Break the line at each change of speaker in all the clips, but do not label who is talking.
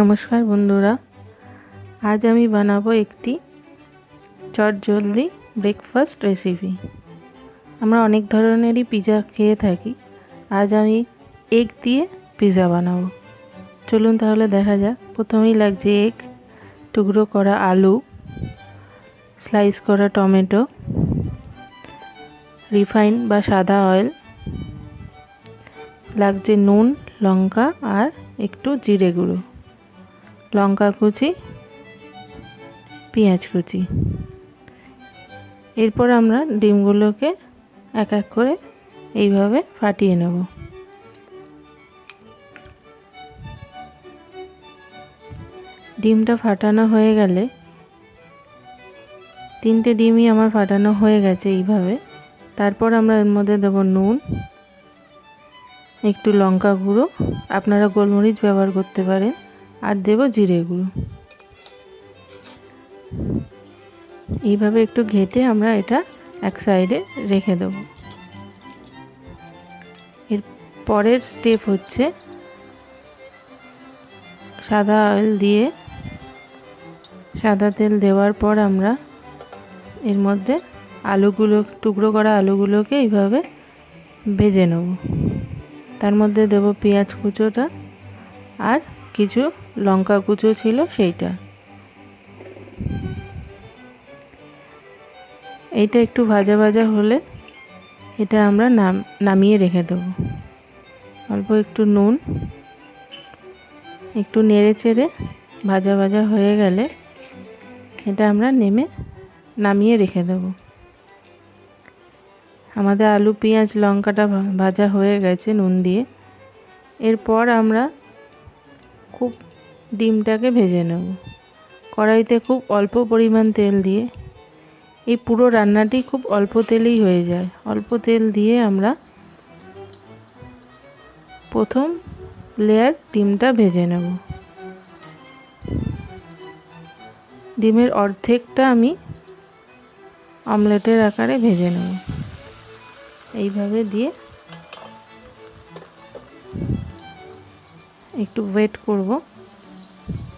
নমস্কার বন্ধুরা, আজ আমি বানাবো একটি চট জলদি ব্রেকফাস্ট রেসিপি আমরা অনেক ধরনেরই পিজা খেয়ে থাকি, আজ আমি এগ দিয়ে পিজা বানাবো। চলুন তাহলে দেখা যাক, প্রথমেই লাগছে এগ টুকরো করা আলু স্লাইস করা টমেটো রিফাইন বা সাদা অয়েল লাগছে নুন, লঙ্কা আর একটু জিরে গুঁড়ো। লঙ্কা কুচি, পেঁয়াজ কুচি। এরপর আমরা ডিমগুলোকে এক এক করে এইভাবে ফাটিয়ে নেব। ডিমটা ফাটানো হয়ে গেলে তিনটে ডিমই আমার ফাটানো হয়ে গেছে এইভাবে। তারপর আমরা এর মধ্যে দেবো নুন, একটু লঙ্কা গুঁড়ো। আপনারা গোলমরিচ ব্যবহার করতে পারেন। আর দেব জিরে গুঁড়ো। এইভাবে একটু ঘেটে আমরা এটা এক সাইডে রেখে দেব। এর পরের স্টেপ হচ্ছে সাদা অয়েল দিয়ে সাদা তেল দেওয়ার পর আমরা এর মধ্যে আলুগুলো, টুকরো করা আলুগুলোকে এইভাবে ভেজে নেব। তার মধ্যে দেব পেঁয়াজ কুচোটা আর কিছু লঙ্কা কুচো ছিল সেইটা। এইটা একটু ভাজা ভাজা হলে এটা আমরা নাম, নামিয়ে রেখে দেবো। অল্প একটু নুন, একটু নেড়ে চেড়ে ভাজা ভাজা হয়ে গেলে এটা আমরা নেমে নামিয়ে রেখে দেব। আমাদের আলু, পেঁয়াজ, লঙ্কাটা ভাজা হয়ে গেছে নুন দিয়ে। এরপর আমরা খুব ডিমটাকে ভেজে নেব। কড়াইতে খুব অল্প পরিমাণ তেল দিয়ে এই পুরো রান্নাটি খুব অল্প তেলেই হয়ে যায়। অল্প তেল দিয়ে আমরা প্রথম লেয়ার ডিমটা ভেজে নেব। ডিমের অর্ধেকটা আমি অমলেটের আকারে ভেজে নেব। এইভাবে দিয়ে একটু ওয়েট করব।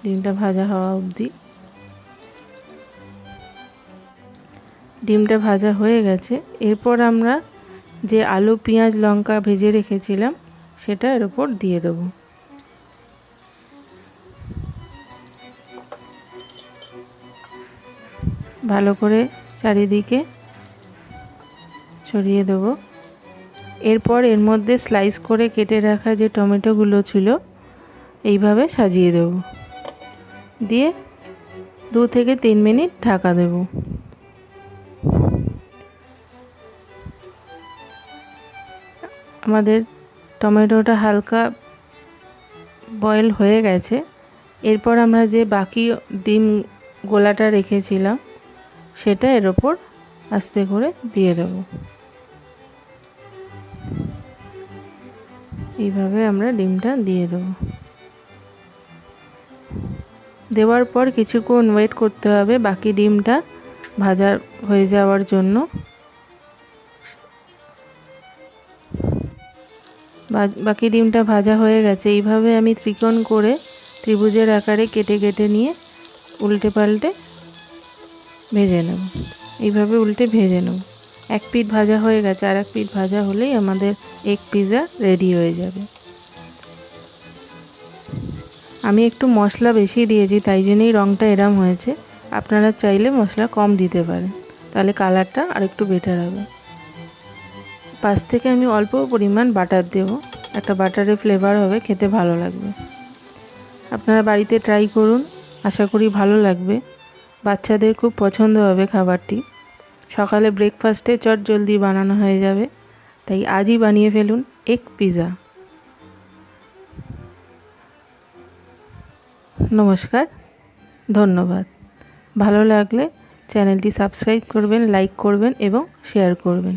ডিমটা ভাজা হওয়া অবধি। ডিমটা ভাজা হয়ে গেছে। এরপর আমরা যে আলু, পেঁয়াজ, লঙ্কা ভেজে রেখেছিলাম, সেটা এর ওপর দিয়ে দেবো। ভালো করে চারিদিকে ছড়িয়ে দেবো। এরপর এর মধ্যে স্লাইস করে কেটে রাখা যে টমেটোগুলো ছিল এইভাবে সাজিয়ে দেব। দিয়ে দু থেকে তিন মিনিট ঢাকা দেব। আমাদের টমেটোটা হালকা বয়েল হয়ে গেছে। এরপর আমরা যে বাকি ডিম গোলাটা রেখেছিলাম, সেটা এর ওপর আস্তে করে দিয়ে দেবো। এইভাবে আমরা ডিমটা দিয়ে দেবো। দেওয়ার পর কিছুক্ষণ ওয়েট করতে হবে, বাকি ডিমটা ভাজা হয়ে যাওয়ার জন্য। বাকি ডিমটা ভাজা হয়ে গেছে। এইভাবে আমি ত্রিকোণ করে ত্রিভুজের আকারে কেটে কেটে নিয়ে উল্টে পাল্টে ভেজে নেব। এইভাবে উল্টে ভেজে নেব। এক পিঠ ভাজা হয়ে গেছে, আর এক পিঠ ভাজা হলেই আমাদের এগ পিৎজা রেডি হয়ে যাবে। আমি একটু মশলা বেশি দিয়েছি, তাই জন্যই রঙটা এরম হয়েছে। আপনারা চাইলে মশলা কম দিতে পারেন, তাহলে কালারটা আর একটু বেটার হবে। পাশ থেকে আমি অল্প পরিমাণ বাটার দেবো, একটা বাটারের ফ্লেভার হবে, খেতে ভালো লাগবে। আপনারা বাড়িতে ট্রাই করুন, আশা করি ভালো লাগবে। বাচ্চাদের খুব পছন্দ হবে খাবারটি। সকালে ব্রেকফাস্টে চট জলদি বানানো হয়ে যাবে, তাই আজই বানিয়ে ফেলুন এক পিৎজা নমস্কার ধন্যবাদ। ভালো লাগলে চ্যানেলটি সাবস্ক্রাইব করবেন লাইক করবেন এবং শেয়ার করবেন।